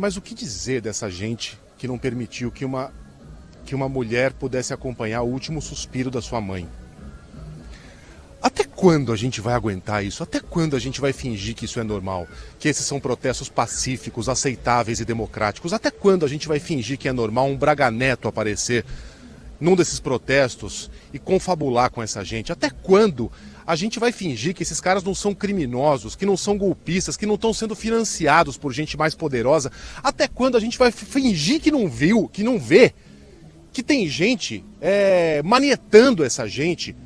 Mas o que dizer dessa gente que não permitiu que uma, que uma mulher pudesse acompanhar o último suspiro da sua mãe? Até quando a gente vai aguentar isso? Até quando a gente vai fingir que isso é normal? Que esses são protestos pacíficos, aceitáveis e democráticos? Até quando a gente vai fingir que é normal um Braga Neto aparecer num desses protestos e confabular com essa gente? Até quando a gente vai fingir que esses caras não são criminosos, que não são golpistas, que não estão sendo financiados por gente mais poderosa? Até quando a gente vai fingir que não viu, que não vê, que tem gente é, manietando essa gente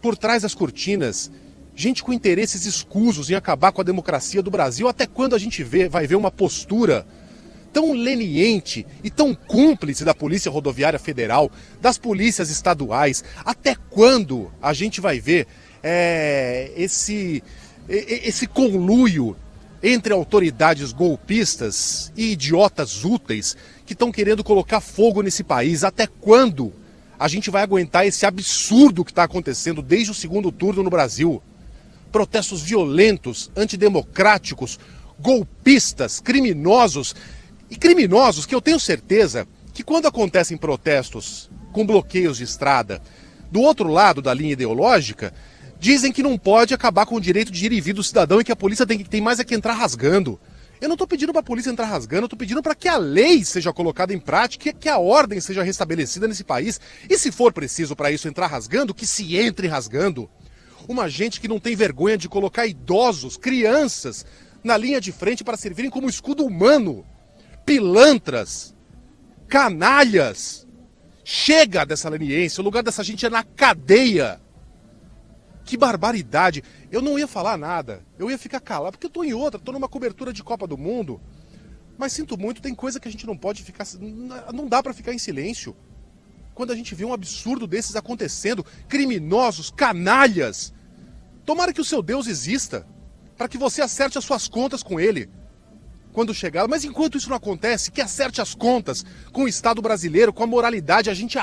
por trás das cortinas, gente com interesses escusos em acabar com a democracia do Brasil? Até quando a gente vê, vai ver uma postura tão leniente e tão cúmplice da Polícia Rodoviária Federal, das polícias estaduais. Até quando a gente vai ver é, esse, esse conluio entre autoridades golpistas e idiotas úteis que estão querendo colocar fogo nesse país? Até quando a gente vai aguentar esse absurdo que está acontecendo desde o segundo turno no Brasil? Protestos violentos, antidemocráticos, golpistas, criminosos e criminosos que eu tenho certeza que quando acontecem protestos com bloqueios de estrada, do outro lado da linha ideológica, dizem que não pode acabar com o direito de ir e vir do cidadão e que a polícia tem, tem mais é que entrar rasgando. Eu não estou pedindo para a polícia entrar rasgando, eu estou pedindo para que a lei seja colocada em prática que a ordem seja restabelecida nesse país. E se for preciso para isso entrar rasgando, que se entre rasgando. Uma gente que não tem vergonha de colocar idosos, crianças, na linha de frente para servirem como escudo humano pilantras, canalhas. Chega dessa leniência, o lugar dessa gente é na cadeia. Que barbaridade. Eu não ia falar nada, eu ia ficar calado, porque eu tô em outra, tô numa cobertura de Copa do Mundo. Mas sinto muito, tem coisa que a gente não pode ficar. Não dá para ficar em silêncio. Quando a gente vê um absurdo desses acontecendo, criminosos, canalhas. Tomara que o seu Deus exista, para que você acerte as suas contas com ele quando chegar. Mas enquanto isso não acontece, que acerte as contas com o Estado brasileiro, com a moralidade, a gente